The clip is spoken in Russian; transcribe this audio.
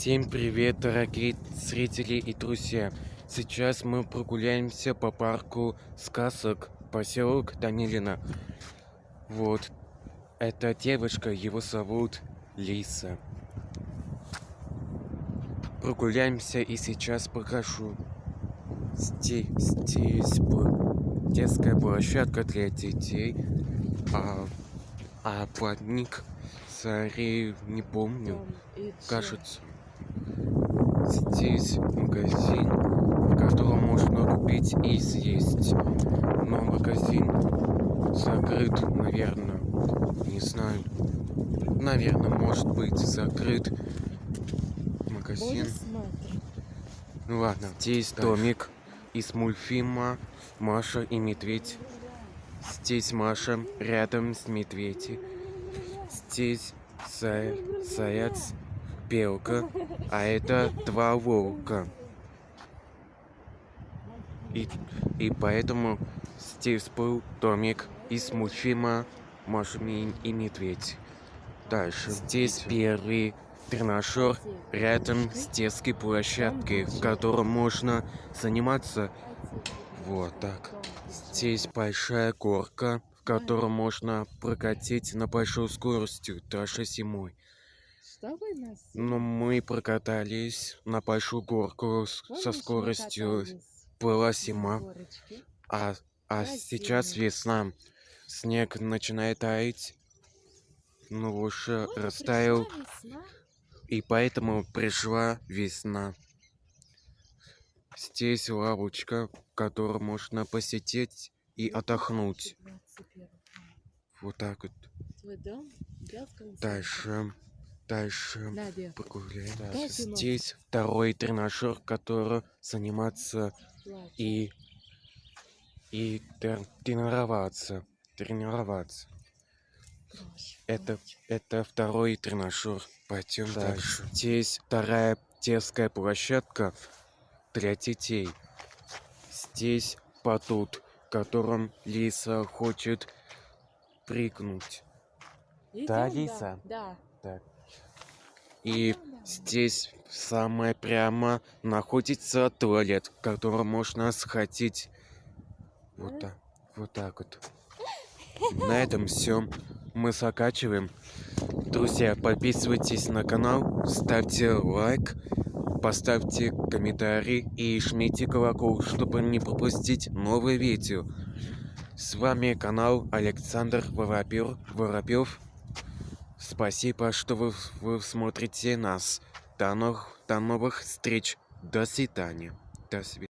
Всем привет, дорогие зрители и друзья! Сейчас мы прогуляемся по парку сказок, поселок Данилина. Вот, эта девушка, его зовут Лиса. Прогуляемся и сейчас покажу. Здесь, здесь детская площадка для детей, а, а плотник царей не помню, кажется. Здесь магазин, в котором можно купить и съесть. Но магазин закрыт, наверное. Не знаю. Наверное, может быть закрыт магазин. Ну ладно, здесь домик из мультфильма Маша и Медведь. Здесь Маша рядом с медведем. Здесь заяц белка, а это два волка. И, и поэтому здесь был домик из мультфильма Маша и Медведь. Дальше. Здесь первый тренажер рядом с детской площадкой, в котором можно заниматься вот так. Здесь большая горка, в которой можно прокатить на большой скорости, даже зимой. Но мы прокатались на большую горку со скоростью была зима, а, а сейчас весна. Снег начинает таять, но уже растаял, и поэтому пришла весна. Здесь лавочка, в которой можно посетить и отдохнуть. Вот так вот. Дальше. Дальше погуляем. Здесь второй тренажер, который заниматься и и тренироваться. Тренироваться. Это, это второй тренажер. Пойдем дальше. Здесь вторая детская площадка для детей. Здесь батут, которым Лиса хочет прыгнуть. да, Лиса? Да. Так. И здесь самое прямо находится туалет, в котором можно сходить. Вот так, вот так вот. На этом все. Мы закачиваем. Друзья, подписывайтесь на канал, ставьте лайк, поставьте комментарий и жмите колокол, чтобы не пропустить новые видео. С вами канал Александр. Воробьев. Спасибо, что вы, вы смотрите нас. До новых, до новых встреч. До свидания. До свидания.